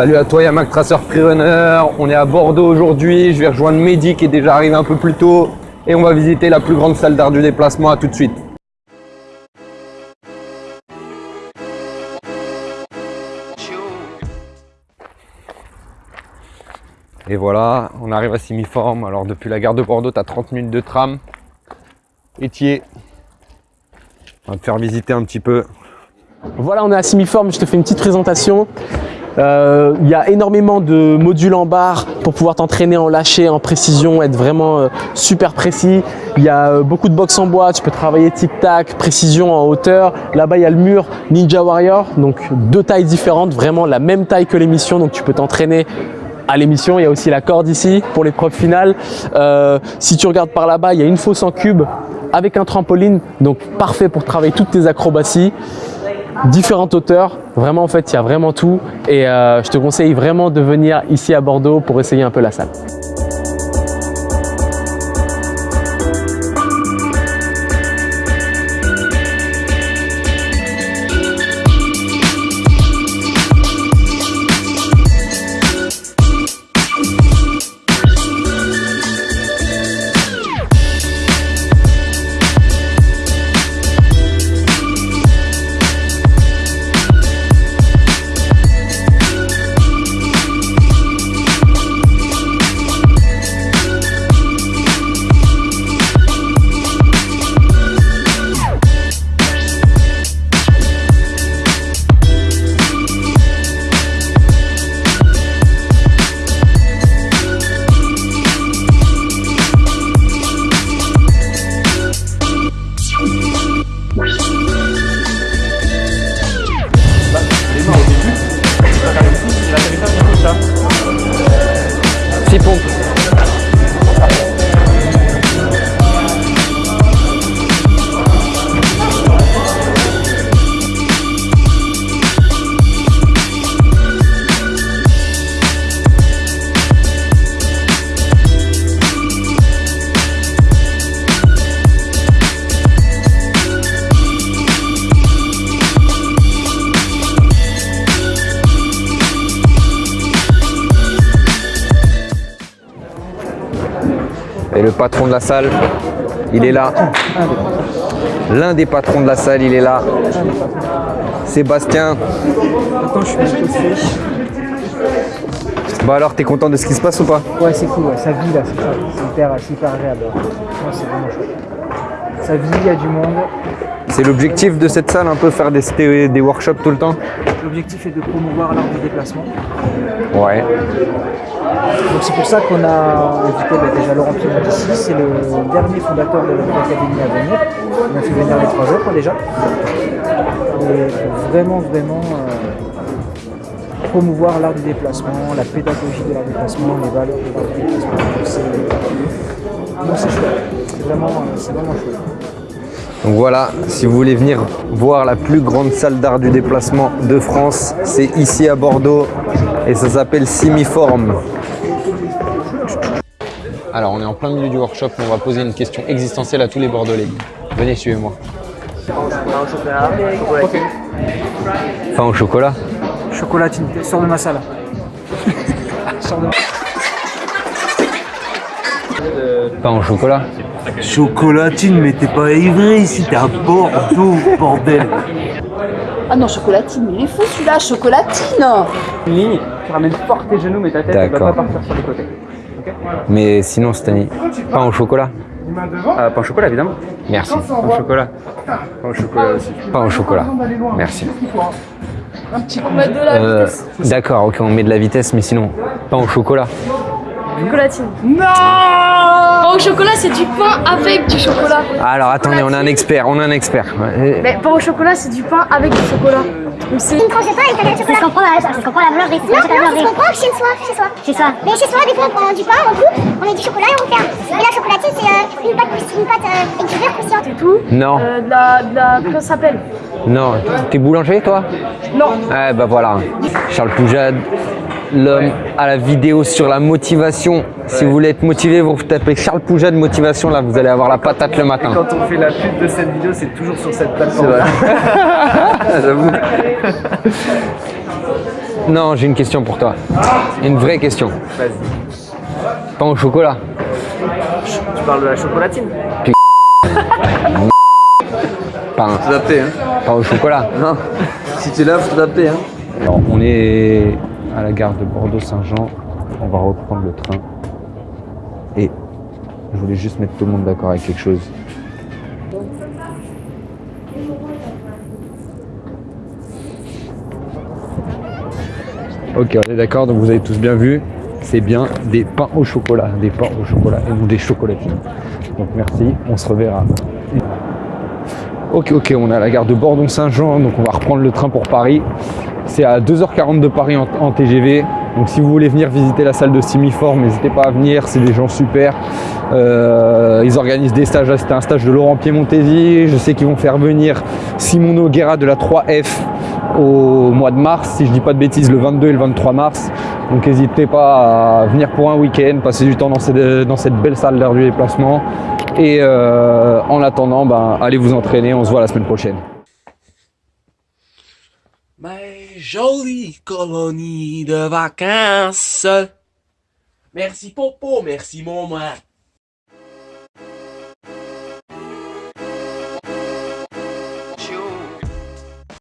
Salut à toi Yamac Tracer Freerunner, on est à Bordeaux aujourd'hui, je vais rejoindre Mehdi qui est déjà arrivé un peu plus tôt et on va visiter la plus grande salle d'art du déplacement, à tout de suite. Et voilà, on arrive à Simiforme. Alors depuis la gare de Bordeaux, tu as 30 minutes de tram. Étier. On va te faire visiter un petit peu. Voilà, on est à Simiforme, je te fais une petite présentation. Euh, il y a énormément de modules en barre pour pouvoir t'entraîner en lâcher, en précision, être vraiment euh, super précis. Il y a euh, beaucoup de box en bois, tu peux travailler tic-tac, précision en hauteur. Là-bas, il y a le mur Ninja Warrior, donc deux tailles différentes, vraiment la même taille que l'émission, donc tu peux t'entraîner à l'émission. Il y a aussi la corde ici pour l'épreuve finale. si tu regardes par là-bas, il y a une fosse en cube avec un trampoline, donc parfait pour travailler toutes tes acrobaties différentes hauteurs. Vraiment, en fait, il y a vraiment tout. Et euh, je te conseille vraiment de venir ici à Bordeaux pour essayer un peu la salle. Et le patron de la salle, il est là. L'un des patrons de la salle, il est là. Sébastien. Attends, je suis Bah alors, t'es content de ce qui se passe ou pas? Ouais, c'est cool, ça vit là, c'est hyper, hyper agréable. c'est vraiment chouette. Ça vit, il y a du monde. C'est l'objectif de cette salle, un peu faire des, des workshops tout le temps L'objectif est de promouvoir l'art du déplacement. Ouais. Donc c'est pour ça qu'on a invité bah, déjà Laurent Piedmont ici, c'est le dernier fondateur de l'académie à venir. On a fait venir les trois autres déjà. Et vraiment, vraiment euh, promouvoir l'art du déplacement, la pédagogie de l'art du déplacement, les valeurs de l'art du déplacement. C'est chouette. C'est vraiment, euh, vraiment chouette. Donc voilà, si vous voulez venir voir la plus grande salle d'art du déplacement de France, c'est ici à Bordeaux et ça s'appelle Simiform. Alors on est en plein milieu du workshop, on va poser une question existentielle à tous les Bordelais. Venez, suivez-moi. Pain au chocolat. Ok. Pain au chocolat Chocolatine, sors de ma salle. sors de Pain au chocolat Chocolatine, mais t'es pas ivry ici, t'es à Bordeaux, bordel. Ah non, chocolatine, il est fou celui-là, chocolatine ligne, tu ramènes fort tes genoux, mais ta tête ne va pas partir sur les côtés. mais sinon, Stani, pain au chocolat euh, Pain au chocolat, évidemment. Merci. Pain au chocolat. Pain au chocolat aussi. Pain au chocolat. Merci. Un petit coup de la euh, vitesse. D'accord, ok, on met de la vitesse, mais sinon, pain au chocolat. Chocolatine. Non Pain au chocolat, c'est du pain avec du chocolat. Alors attendez, on a un expert, on a un expert. Mais pain au chocolat, c'est du pain avec du chocolat. Donc c'est... Je ne pensais pas avec le chocolat. Je comprends la, je comprends la valeur des Non, non, je comprends chez soi, chez soi. Chez soi. Mais chez soi, des fois, on prend du pain, on coupe, on met du chocolat et on ferme. Et la chocolatine, c'est euh, une pâte, une pâte euh, avec du croustillant. C'est tout Non. Euh, de la... De la... Comment ça s'appelle Non, t'es boulanger toi? Non. Eh bah voilà, Charles Poujade, l'homme à la vidéo sur la motivation. Si vous voulez être motivé, vous tapez Charles Poujade motivation, là vous allez avoir la patate le matin. Quand on fait la pub de cette vidéo, c'est toujours sur cette plateforme. J'avoue. Non, j'ai une question pour toi. Une vraie question. Vas-y. Pain au chocolat. Tu parles de la chocolatine Pain, T'adapter, hein pain au chocolat. Non. Si tu l'as, faut t'adapter, hein Alors, on est à la gare de Bordeaux-Saint-Jean. On va reprendre le train. Et je voulais juste mettre tout le monde d'accord avec quelque chose. Ok, on est d'accord, donc vous avez tous bien vu. C'est bien des pains au chocolat, des pains au chocolat et non des chocolatines. Donc merci, on se reverra. Ok, ok, on est à la gare de Bordon-Saint-Jean, donc on va reprendre le train pour Paris. C'est à 2h40 de Paris en, TGV. Donc si vous voulez venir visiter la salle de Simiform, n'hésitez pas à venir, c'est des gens super. Euh, ils organisent des stages, c'était un stage de Laurent Piemontesi. Je sais qu'ils vont faire venir Simon Noguera de la 3F au mois de mars, si je dis pas de bêtises, le 22 et le 23 mars. Donc n'hésitez pas à venir pour un week-end, passer du temps dans cette, belle salle d'air du déplacement. Et euh, en attendant, ben, allez vous entraîner, on se voit la semaine prochaine. Mais jolie colonie de vacances. Merci Popo, merci mon